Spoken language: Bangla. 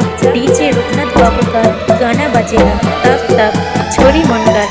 अब डीजे रुकना बाबू का गाना बजेगा तब तक छोरी मुनकर